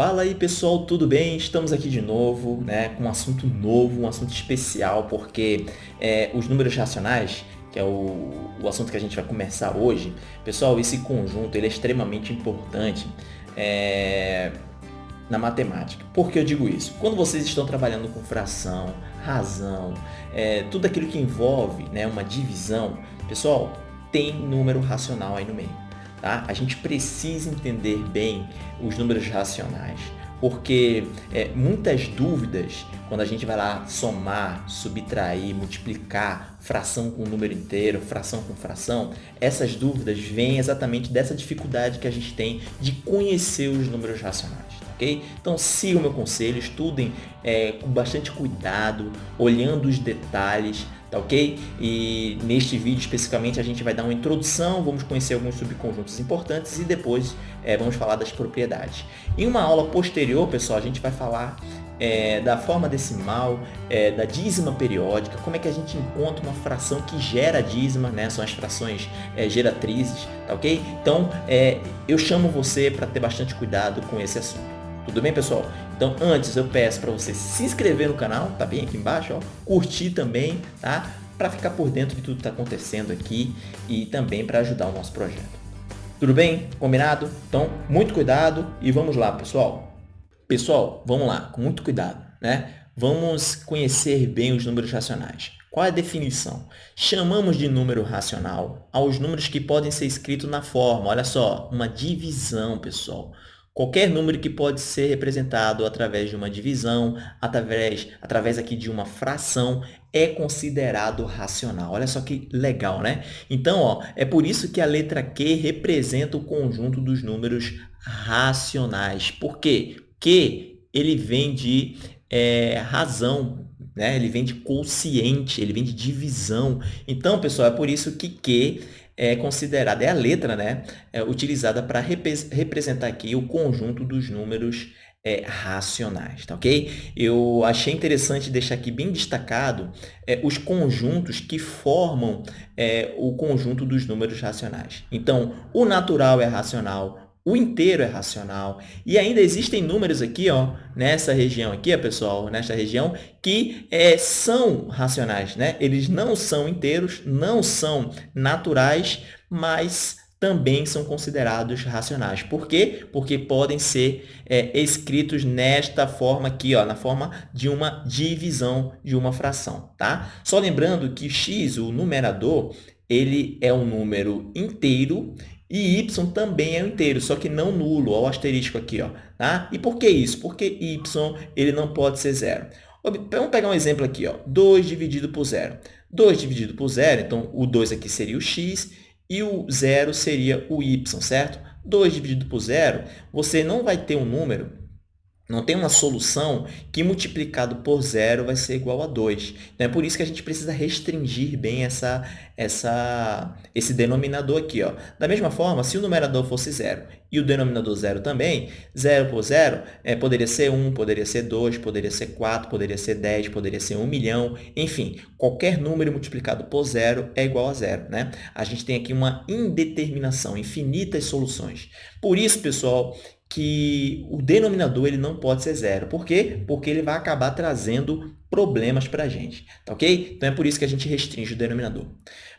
Fala aí pessoal, tudo bem? Estamos aqui de novo, né, com um assunto novo, um assunto especial, porque é, os números racionais, que é o, o assunto que a gente vai começar hoje, pessoal, esse conjunto ele é extremamente importante é, na matemática. Por que eu digo isso? Quando vocês estão trabalhando com fração, razão, é, tudo aquilo que envolve né, uma divisão, pessoal, tem número racional aí no meio. Tá? A gente precisa entender bem os números racionais, porque é, muitas dúvidas, quando a gente vai lá somar, subtrair, multiplicar fração com número inteiro, fração com fração, essas dúvidas vêm exatamente dessa dificuldade que a gente tem de conhecer os números racionais. Ok? Então sigam meu conselho, estudem é, com bastante cuidado, olhando os detalhes, tá ok? E neste vídeo especificamente a gente vai dar uma introdução, vamos conhecer alguns subconjuntos importantes e depois é, vamos falar das propriedades. Em uma aula posterior, pessoal, a gente vai falar é, da forma decimal, é, da dízima periódica, como é que a gente encontra uma fração que gera dízima, né? são as frações é, geratrizes, tá ok? Então, é, eu chamo você para ter bastante cuidado com esse assunto. Tudo bem, pessoal? Então, antes eu peço para você se inscrever no canal, tá bem aqui embaixo, ó, curtir também, tá? Para ficar por dentro de tudo que está acontecendo aqui e também para ajudar o nosso projeto. Tudo bem? Combinado? Então, muito cuidado e vamos lá, pessoal. Pessoal, vamos lá, com muito cuidado, né? Vamos conhecer bem os números racionais. Qual é a definição? Chamamos de número racional aos números que podem ser escritos na forma, olha só, uma divisão, pessoal. Qualquer número que pode ser representado através de uma divisão, através, através aqui de uma fração, é considerado racional. Olha só que legal, né? Então, ó, é por isso que a letra Q representa o conjunto dos números racionais. Por quê? Q ele vem de é, razão, né? ele vem de quociente, ele vem de divisão. Então, pessoal, é por isso que Q é considerada, é a letra né, é utilizada para representar aqui o conjunto dos números é, racionais, tá ok? Eu achei interessante deixar aqui bem destacado é, os conjuntos que formam é, o conjunto dos números racionais. Então, o natural é racional, o inteiro é racional. E ainda existem números aqui, ó, nessa região aqui, pessoal, nesta região, que é, são racionais. Né? Eles não são inteiros, não são naturais, mas também são considerados racionais. Por quê? Porque podem ser é, escritos nesta forma aqui, ó, na forma de uma divisão de uma fração. Tá? Só lembrando que x, o numerador, ele é um número inteiro e y também é um inteiro, só que não nulo, o asterisco aqui. Ó, tá? E por que isso? Porque y ele não pode ser zero. Vamos pegar um exemplo aqui, ó, 2 dividido por zero. 2 dividido por zero, então o 2 aqui seria o x e o zero seria o y, certo? 2 dividido por zero, você não vai ter um número não tem uma solução que multiplicado por zero vai ser igual a 2. Então, é por isso que a gente precisa restringir bem essa, essa, esse denominador aqui. Ó. Da mesma forma, se o numerador fosse zero e o denominador zero também, zero por zero é, poderia ser 1, poderia ser 2, poderia ser 4, poderia ser 10, poderia ser 1 milhão. Enfim, qualquer número multiplicado por zero é igual a zero. Né? A gente tem aqui uma indeterminação, infinitas soluções. Por isso, pessoal, que o denominador ele não pode ser zero. Por quê? Porque ele vai acabar trazendo problemas para a gente, tá ok? Então, é por isso que a gente restringe o denominador.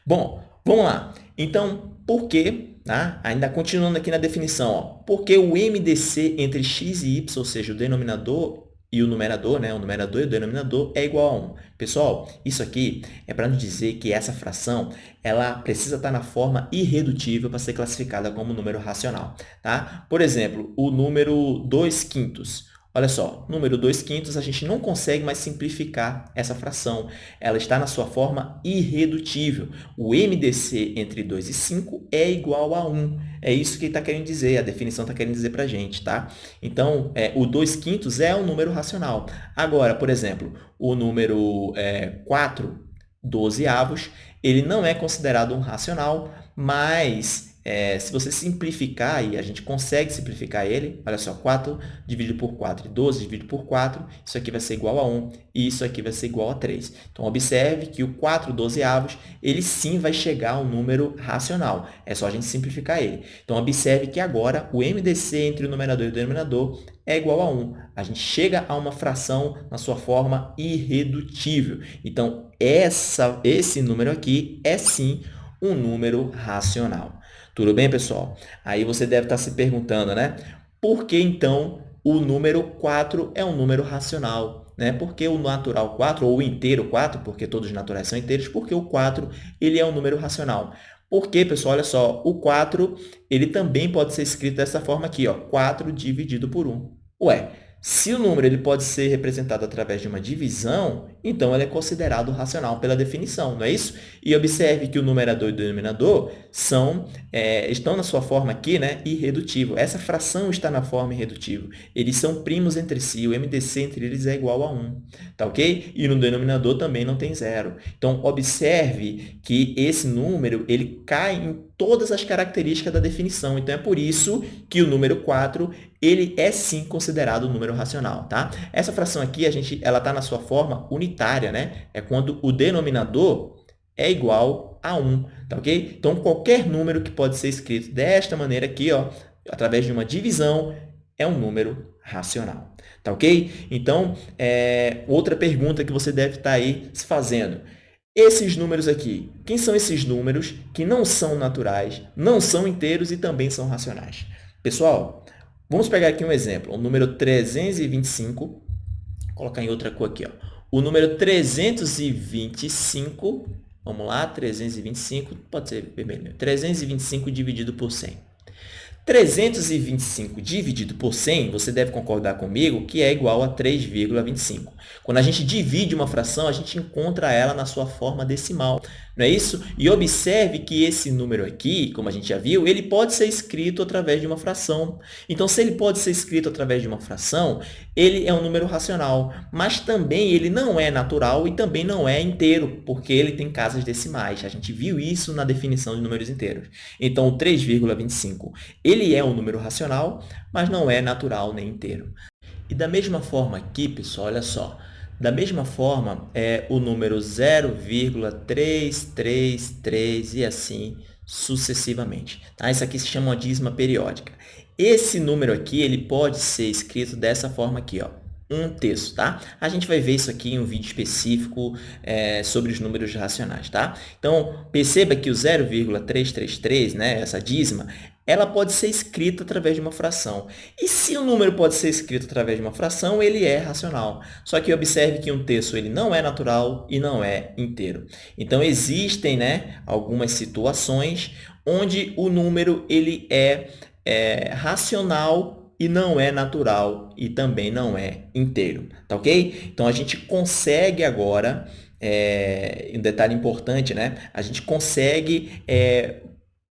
Bom, vamos lá. Então, por que, tá? ainda continuando aqui na definição, ó, porque o MDC entre x e y, ou seja, o denominador e o numerador, né? o numerador e o denominador é igual a 1. Pessoal, isso aqui é para nos dizer que essa fração ela precisa estar na forma irredutível para ser classificada como número racional. Tá? Por exemplo, o número 2 quintos. Olha só, número 2 quintos, a gente não consegue mais simplificar essa fração. Ela está na sua forma irredutível. O MDC entre 2 e 5 é igual a 1. É isso que está querendo dizer, a definição está querendo dizer para a gente. Tá? Então, é, o 2 quintos é um número racional. Agora, por exemplo, o número é, 4 12 avos, ele não é considerado um racional, mas é, se você simplificar, e a gente consegue simplificar ele, olha só, 4 dividido por 4 e 12 dividido por 4, isso aqui vai ser igual a 1 e isso aqui vai ser igual a 3. Então, observe que o 4 dozeavos, ele sim vai chegar a um número racional. É só a gente simplificar ele. Então, observe que agora o MDC entre o numerador e o denominador é igual a 1. A gente chega a uma fração na sua forma irredutível. Então, essa, esse número aqui é sim um número racional. Tudo bem, pessoal? Aí você deve estar se perguntando, né? Por que, então, o número 4 é um número racional? Né? Porque o natural 4, ou o inteiro 4, porque todos os naturais são inteiros, porque o 4 ele é um número racional. Porque, pessoal, olha só, o 4 ele também pode ser escrito dessa forma aqui, ó, 4 dividido por 1. Ué, se o número ele pode ser representado através de uma divisão, então ele é considerado racional pela definição, não é isso? E observe que o numerador e o denominador são, é, estão na sua forma aqui né, irredutível. Essa fração está na forma irredutível. Eles são primos entre si, o MDC entre eles é igual a 1, tá ok? E no denominador também não tem zero. Então, observe que esse número ele cai em todas as características da definição. Então, é por isso que o número 4 ele é sim considerado um número racional. Tá? Essa fração aqui a gente, ela está na sua forma unitária, né? é quando o denominador é igual a 1. Tá ok? Então, qualquer número que pode ser escrito desta maneira aqui, ó, através de uma divisão, é um número racional. Tá ok? Então, é, outra pergunta que você deve estar aí se fazendo. Esses números aqui, quem são esses números que não são naturais, não são inteiros e também são racionais? Pessoal, vamos pegar aqui um exemplo, o número 325, vou colocar em outra cor aqui, ó. O número 325, vamos lá, 325, pode ser vermelho, 325 dividido por 100. 325 dividido por 100, você deve concordar comigo que é igual a 3,25. Quando a gente divide uma fração, a gente encontra ela na sua forma decimal, não é isso? E observe que esse número aqui, como a gente já viu, ele pode ser escrito através de uma fração. Então, se ele pode ser escrito através de uma fração, ele é um número racional, mas também ele não é natural e também não é inteiro, porque ele tem casas decimais. A gente viu isso na definição de números inteiros. Então, o 3,25, ele é um número racional, mas não é natural nem inteiro. E da mesma forma aqui, pessoal, olha só, da mesma forma, é o número 0,333 e assim sucessivamente. Tá? Isso aqui se chama dízima periódica. Esse número aqui ele pode ser escrito dessa forma aqui, ó, um terço, tá? A gente vai ver isso aqui em um vídeo específico é, sobre os números racionais, tá? Então, perceba que o 0,333, né, essa dízima, ela pode ser escrita através de uma fração. E se o número pode ser escrito através de uma fração, ele é racional. Só que observe que um terço ele não é natural e não é inteiro. Então, existem né, algumas situações onde o número ele é, é racional e não é natural e também não é inteiro, tá ok? Então, a gente consegue agora, é, um detalhe importante, né? A gente consegue é,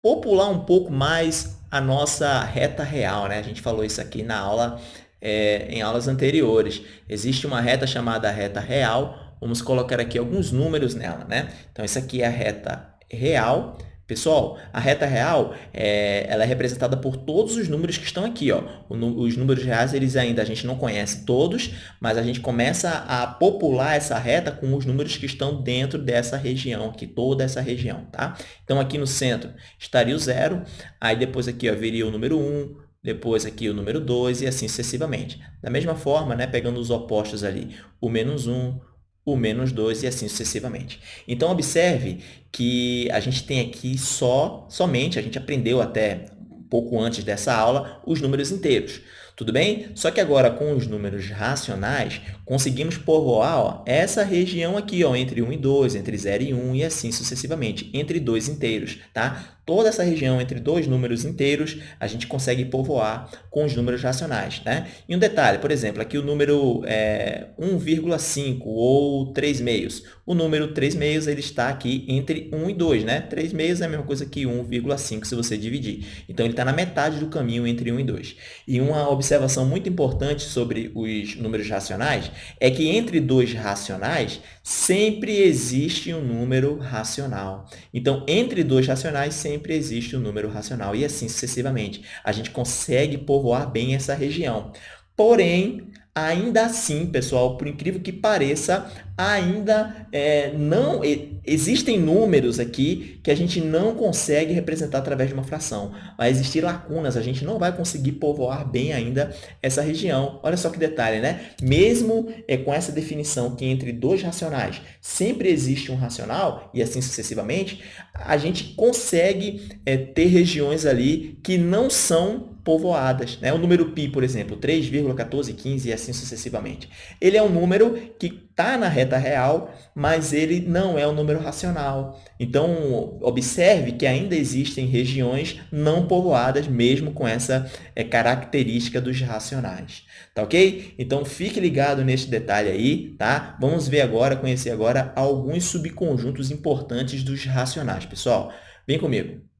popular um pouco mais a nossa reta real. Né? A gente falou isso aqui na aula, é, em aulas anteriores. Existe uma reta chamada reta real. Vamos colocar aqui alguns números nela. Né? Então, essa aqui é a reta real. Pessoal, a reta real é, ela é representada por todos os números que estão aqui. Ó. os números reais eles ainda a gente não conhece todos, mas a gente começa a popular essa reta com os números que estão dentro dessa região, aqui, toda essa região. Tá? Então, aqui no centro estaria o zero, aí depois aqui ó, viria o número 1, depois aqui o número 2 e assim sucessivamente. Da mesma forma, né, pegando os opostos ali, o menos 1, o menos 2 e assim sucessivamente. Então, observe que a gente tem aqui só, somente, a gente aprendeu até um pouco antes dessa aula, os números inteiros. Tudo bem? Só que agora, com os números racionais, conseguimos povoar ó, essa região aqui, ó, entre 1 e 2, entre 0 e 1 e assim sucessivamente, entre dois inteiros. Tá? Toda essa região entre dois números inteiros, a gente consegue povoar com os números racionais. Né? E um detalhe, por exemplo, aqui o número é, 1,5 ou 3 meios. O número 3 meios ele está aqui entre 1 e 2. Né? 3 meios é a mesma coisa que 1,5 se você dividir. Então, ele está na metade do caminho entre 1 e 2. E uma observação muito importante sobre os números racionais é que entre dois racionais sempre existe um número racional. Então, entre dois racionais sempre sempre existe um número racional, e assim sucessivamente. A gente consegue povoar bem essa região. Porém, ainda assim, pessoal, por incrível que pareça, ainda é, não existem números aqui que a gente não consegue representar através de uma fração. Vai existir lacunas, a gente não vai conseguir povoar bem ainda essa região. Olha só que detalhe, né? Mesmo é, com essa definição que entre dois racionais sempre existe um racional, e assim sucessivamente, a gente consegue é, ter regiões ali que não são povoadas. Né? O número π, por exemplo, 3,1415 e assim sucessivamente. Ele é um número que está na reta real, mas ele não é um número racional. Então, observe que ainda existem regiões não povoadas, mesmo com essa é, característica dos racionais. Tá ok? Então, fique ligado nesse detalhe aí, tá? Vamos ver agora, conhecer agora alguns subconjuntos importantes dos racionais. Pessoal, vem comigo.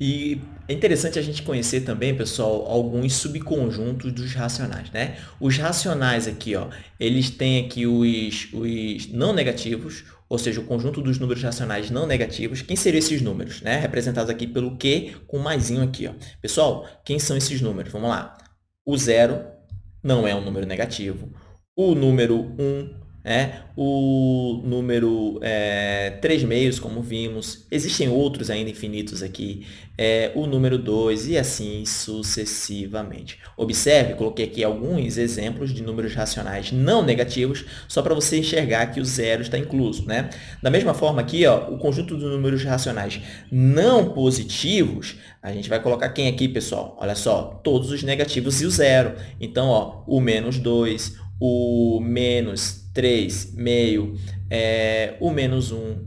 E é interessante a gente conhecer também, pessoal, alguns subconjuntos dos racionais, né? Os racionais aqui, ó, eles têm aqui os, os não negativos, ou seja, o conjunto dos números racionais não negativos. Quem seriam esses números, né? Representados aqui pelo Q com maisinho aqui, ó. Pessoal, quem são esses números? Vamos lá. O zero não é um número negativo. O número 1 né? o número é, 3 meios, como vimos, existem outros ainda infinitos aqui, é, o número 2 e assim sucessivamente. Observe, coloquei aqui alguns exemplos de números racionais não negativos, só para você enxergar que o zero está incluso. Né? Da mesma forma aqui, ó, o conjunto de números racionais não positivos, a gente vai colocar quem aqui, pessoal? Olha só, todos os negativos e o zero. Então, ó, o menos 2, o menos 3, meio, é, o menos 1,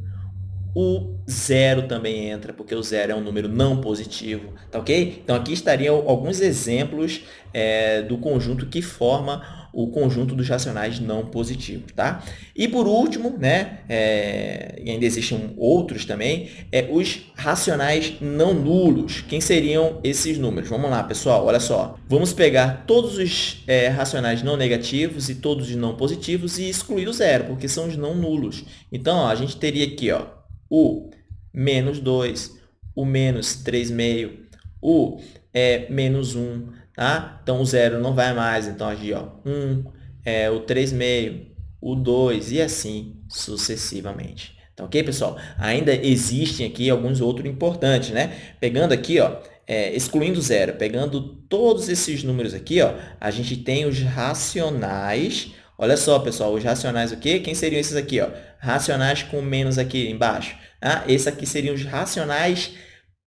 o zero também entra, porque o zero é um número não positivo, tá ok? Então, aqui estariam alguns exemplos é, do conjunto que forma o conjunto dos racionais não positivos, tá? E por último, né, é, ainda existem outros também, é, os racionais não nulos. Quem seriam esses números? Vamos lá, pessoal, olha só. Vamos pegar todos os é, racionais não negativos e todos os não positivos e excluir o zero, porque são os não nulos. Então, ó, a gente teria aqui ó, o menos 2, o menos 3,5, o é, menos 1, Tá? Então, o zero não vai mais. Então, aqui, ó, 1, é, o 3,5, o 2 e assim sucessivamente. Tá ok, pessoal? Ainda existem aqui alguns outros importantes, né? Pegando aqui, ó, é, excluindo zero, pegando todos esses números aqui, ó, a gente tem os racionais. Olha só, pessoal, os racionais o quê? Quem seriam esses aqui? Ó? Racionais com menos aqui embaixo. Ah, esses aqui seriam os racionais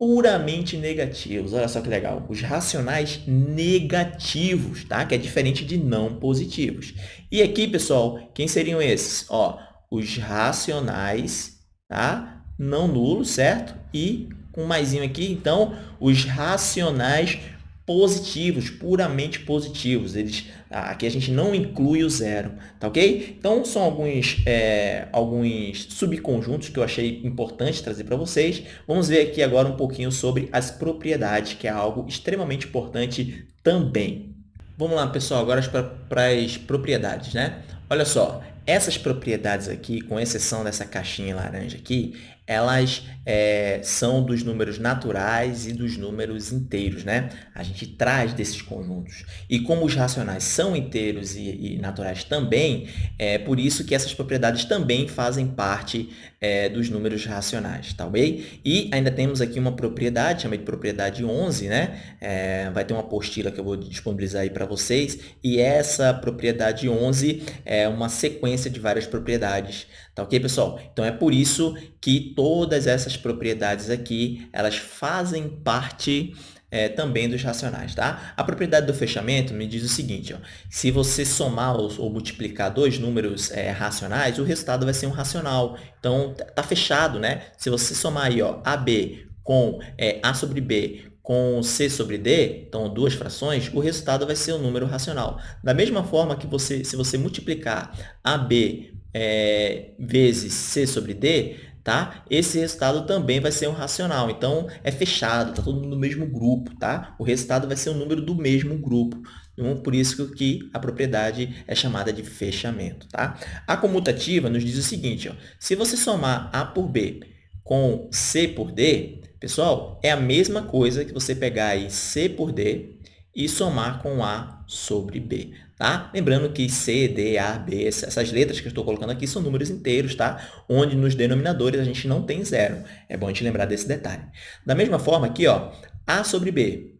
puramente negativos. Olha só que legal. Os racionais negativos, tá? Que é diferente de não positivos. E aqui, pessoal, quem seriam esses? Ó, os racionais, tá? Não nulos, certo? E com maisinho aqui, então, os racionais positivos, puramente positivos. Eles, aqui a gente não inclui o zero, tá ok? Então, são alguns, é, alguns subconjuntos que eu achei importante trazer para vocês. Vamos ver aqui agora um pouquinho sobre as propriedades, que é algo extremamente importante também. Vamos lá, pessoal, agora para as propriedades, né? Olha só, essas propriedades aqui, com exceção dessa caixinha laranja aqui, elas é, são dos números naturais e dos números inteiros, né? A gente traz desses conjuntos. E como os racionais são inteiros e, e naturais também, é por isso que essas propriedades também fazem parte é, dos números racionais, tá ok? E ainda temos aqui uma propriedade, chama de propriedade 11, né? É, vai ter uma apostila que eu vou disponibilizar aí para vocês, e essa propriedade 11 é uma sequência de várias propriedades, tá ok, pessoal? Então, é por isso que todas essas propriedades aqui, elas fazem parte é, também dos racionais, tá? A propriedade do fechamento me diz o seguinte, ó, se você somar ou, ou multiplicar dois números é, racionais, o resultado vai ser um racional. Então, tá, tá fechado, né? Se você somar aí, ó, AB com é, A sobre B com C sobre D, então duas frações, o resultado vai ser um número racional. Da mesma forma que você, se você multiplicar AB é, vezes C sobre D, tá? Esse resultado também vai ser um racional. Então, é fechado, está todo mundo no mesmo grupo, tá? O resultado vai ser o um número do mesmo grupo. Então, por isso que a propriedade é chamada de fechamento, tá? A comutativa nos diz o seguinte, ó, se você somar A por B com C por D, Pessoal, é a mesma coisa que você pegar aí C por D e somar com A sobre B, tá? Lembrando que C, D, A, B, essas letras que eu estou colocando aqui são números inteiros, tá? Onde nos denominadores a gente não tem zero. É bom a gente lembrar desse detalhe. Da mesma forma aqui, ó, A sobre B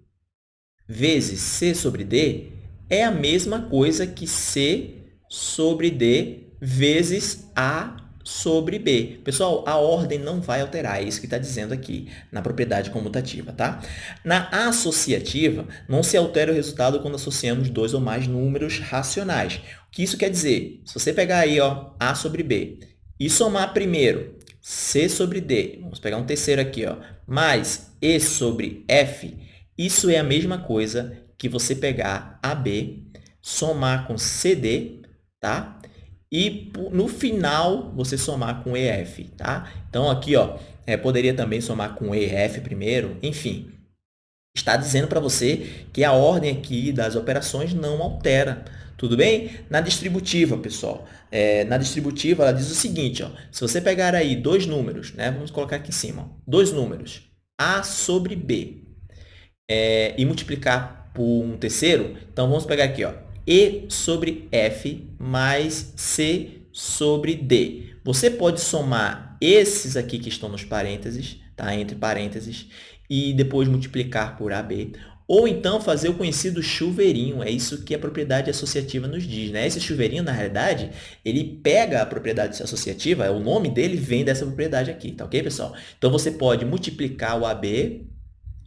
vezes C sobre D é a mesma coisa que C sobre D vezes A sobre B. Pessoal, a ordem não vai alterar, é isso que está dizendo aqui na propriedade comutativa, tá? Na associativa, não se altera o resultado quando associamos dois ou mais números racionais. O que isso quer dizer? Se você pegar aí, ó, A sobre B, e somar primeiro C sobre D, vamos pegar um terceiro aqui, ó, mais E sobre F, isso é a mesma coisa que você pegar AB, somar com CD, tá? E no final você somar com EF, tá? Então, aqui, ó, é, poderia também somar com EF primeiro, enfim. Está dizendo para você que a ordem aqui das operações não altera, tudo bem? Na distributiva, pessoal, é, na distributiva ela diz o seguinte, ó, se você pegar aí dois números, né, vamos colocar aqui em cima, dois números, A sobre B, é, e multiplicar por um terceiro, então vamos pegar aqui, ó, e sobre F mais C sobre D. Você pode somar esses aqui que estão nos parênteses, tá? entre parênteses, e depois multiplicar por AB. Ou então fazer o conhecido chuveirinho, é isso que a propriedade associativa nos diz. Né? Esse chuveirinho, na realidade, ele pega a propriedade associativa, o nome dele vem dessa propriedade aqui, tá ok, pessoal? Então, você pode multiplicar o AB,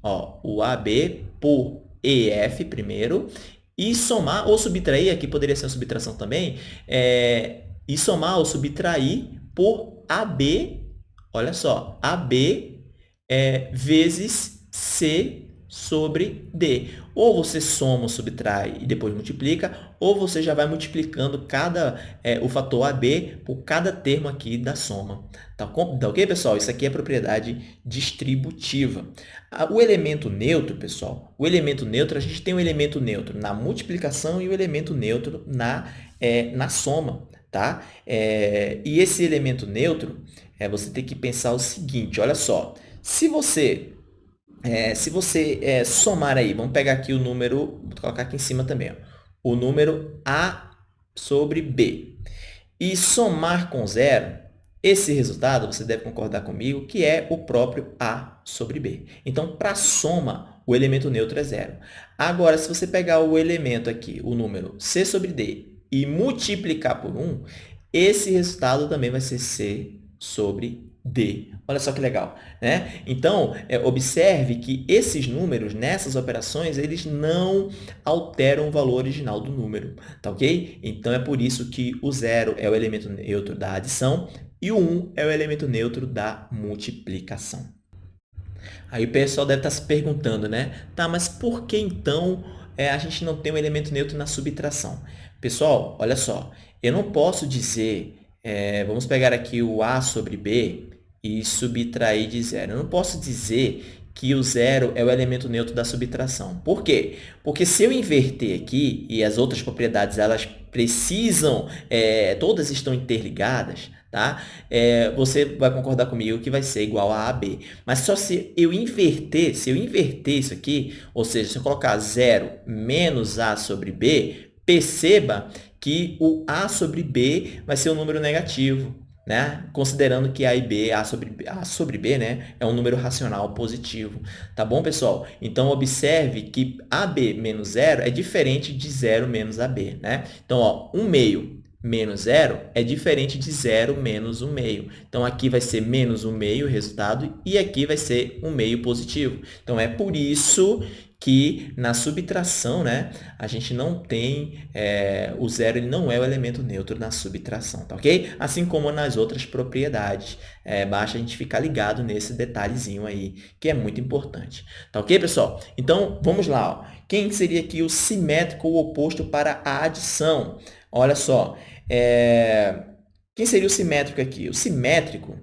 ó, o AB por EF primeiro, e somar ou subtrair, aqui poderia ser uma subtração também, é, e somar ou subtrair por AB, olha só, AB é, vezes C sobre D. Ou você soma subtrai e depois multiplica, ou você já vai multiplicando cada, é, o fator AB por cada termo aqui da soma. Tá, tá ok, pessoal? Isso aqui é propriedade distributiva. O elemento neutro, pessoal, o elemento neutro, a gente tem um elemento neutro na multiplicação e o um elemento neutro na, é, na soma. Tá? É, e esse elemento neutro, é, você tem que pensar o seguinte, olha só, se você é, se você é, somar aí, vamos pegar aqui o número, vou colocar aqui em cima também, ó, o número A sobre B, e somar com zero, esse resultado, você deve concordar comigo, que é o próprio A sobre B. Então, para soma, o elemento neutro é zero. Agora, se você pegar o elemento aqui, o número C sobre D, e multiplicar por 1, esse resultado também vai ser C sobre D. Olha só que legal. Né? Então, é, observe que esses números, nessas operações, eles não alteram o valor original do número. Tá ok? Então, é por isso que o zero é o elemento neutro da adição e o 1 é o elemento neutro da multiplicação. Aí o pessoal deve estar se perguntando, né? Tá, mas por que então é, a gente não tem um elemento neutro na subtração? Pessoal, olha só, eu não posso dizer, é, vamos pegar aqui o A sobre B, e subtrair de zero. Eu não posso dizer que o zero é o elemento neutro da subtração. Por quê? Porque se eu inverter aqui, e as outras propriedades elas precisam, é, todas estão interligadas, tá? É, você vai concordar comigo que vai ser igual a AB. Mas só se eu inverter, se eu inverter isso aqui, ou seja, se eu colocar zero menos A sobre B, perceba que o A sobre B vai ser um número negativo né? Considerando que A e B, A sobre, A sobre B, né? É um número racional positivo. Tá bom, pessoal? Então, observe que AB menos zero é diferente de zero menos AB, né? Então, ó, 1 meio menos zero é diferente de zero menos 1 meio. Então, aqui vai ser menos 1 meio o resultado e aqui vai ser 1 meio positivo. Então, é por isso que na subtração, né, a gente não tem, é, o zero ele não é o elemento neutro na subtração, tá ok? Assim como nas outras propriedades. É, basta a gente ficar ligado nesse detalhezinho aí, que é muito importante. Tá ok, pessoal? Então, vamos lá. Ó. Quem seria aqui o simétrico ou oposto para a adição? Olha só, é... quem seria o simétrico aqui? O simétrico,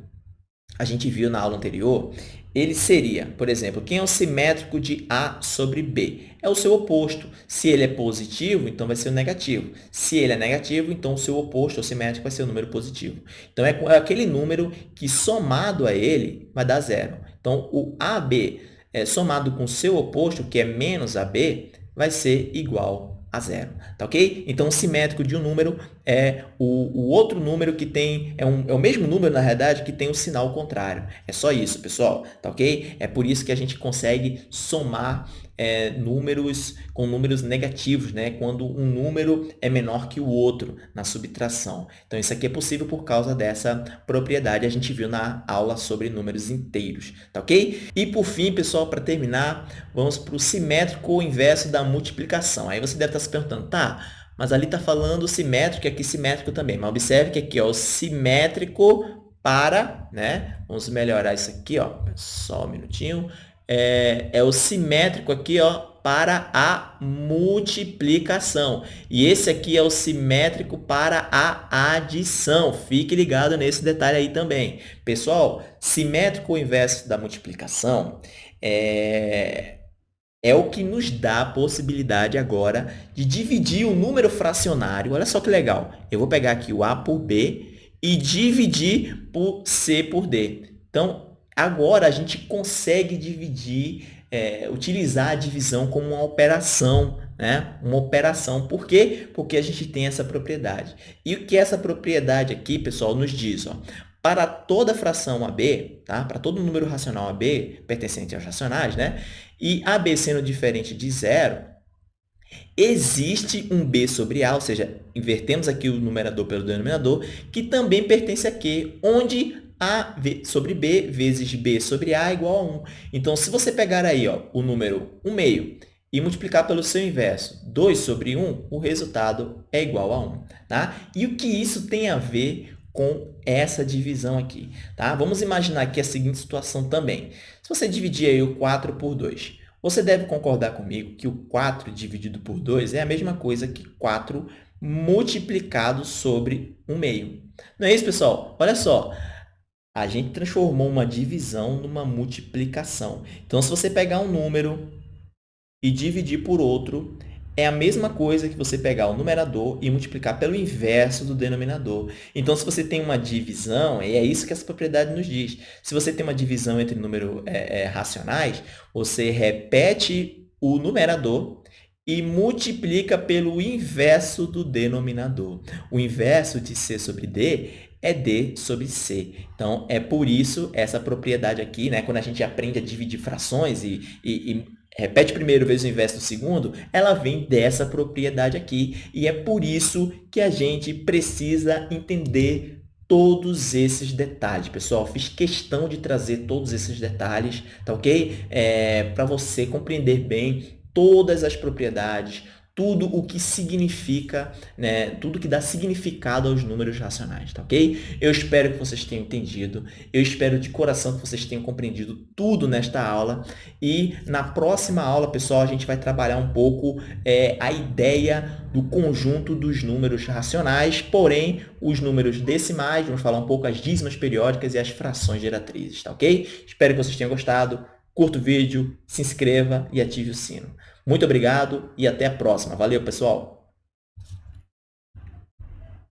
a gente viu na aula anterior, ele seria, por exemplo, quem é o simétrico de A sobre B? É o seu oposto. Se ele é positivo, então vai ser o negativo. Se ele é negativo, então o seu oposto, o simétrico, vai ser o número positivo. Então, é, é aquele número que somado a ele vai dar zero. Então, o AB é, somado com o seu oposto, que é menos AB, vai ser igual a zero, tá ok? Então, o simétrico de um número é o, o outro número que tem, é, um, é o mesmo número, na realidade, que tem o sinal contrário. É só isso, pessoal, tá ok? É por isso que a gente consegue somar é, números com números negativos, né? quando um número é menor que o outro na subtração. Então, isso aqui é possível por causa dessa propriedade, a gente viu na aula sobre números inteiros, tá ok? E, por fim, pessoal, para terminar, vamos para o simétrico inverso da multiplicação. Aí você deve estar se perguntando, tá, mas ali está falando simétrico e aqui simétrico também. Mas observe que aqui é o simétrico para, né? Vamos melhorar isso aqui, ó. Só um minutinho é, é o simétrico aqui, ó, para a multiplicação. E esse aqui é o simétrico para a adição. Fique ligado nesse detalhe aí também. Pessoal, simétrico inverso da multiplicação é, é o que nos dá a possibilidade agora de dividir o número fracionário. Olha só que legal. Eu vou pegar aqui o A por B e dividir por C por D. Então, Agora, a gente consegue dividir, é, utilizar a divisão como uma operação, né? Uma operação. Por quê? Porque a gente tem essa propriedade. E o que essa propriedade aqui, pessoal, nos diz? Ó, para toda fração AB, tá? para todo número racional AB, pertencente aos racionais, né? e AB sendo diferente de zero, existe um B sobre A, ou seja, invertemos aqui o numerador pelo denominador, que também pertence a Q, onde a sobre B vezes B sobre A é igual a 1. Então, se você pegar aí ó, o número 1 meio e multiplicar pelo seu inverso, 2 sobre 1, o resultado é igual a 1. Tá? E o que isso tem a ver com essa divisão aqui? Tá? Vamos imaginar aqui a seguinte situação também. Se você dividir aí o 4 por 2, você deve concordar comigo que o 4 dividido por 2 é a mesma coisa que 4 multiplicado sobre 1 meio. Não é isso, pessoal? Olha só, a gente transformou uma divisão numa multiplicação. Então, se você pegar um número e dividir por outro, é a mesma coisa que você pegar o numerador e multiplicar pelo inverso do denominador. Então, se você tem uma divisão, e é isso que essa propriedade nos diz, se você tem uma divisão entre números é, é, racionais, você repete o numerador e multiplica pelo inverso do denominador. O inverso de C sobre D é D sobre C. Então, é por isso essa propriedade aqui, né? quando a gente aprende a dividir frações e, e, e repete primeiro vezes o inverso do segundo, ela vem dessa propriedade aqui. E é por isso que a gente precisa entender todos esses detalhes. Pessoal, fiz questão de trazer todos esses detalhes, tá ok? É, Para você compreender bem todas as propriedades, tudo o que significa, né, tudo que dá significado aos números racionais, tá ok? Eu espero que vocês tenham entendido, eu espero de coração que vocês tenham compreendido tudo nesta aula e na próxima aula, pessoal, a gente vai trabalhar um pouco é, a ideia do conjunto dos números racionais, porém, os números decimais, vamos falar um pouco as dízimas periódicas e as frações geratrizes, tá ok? Espero que vocês tenham gostado, curta o vídeo, se inscreva e ative o sino. Muito obrigado e até a próxima. Valeu, pessoal!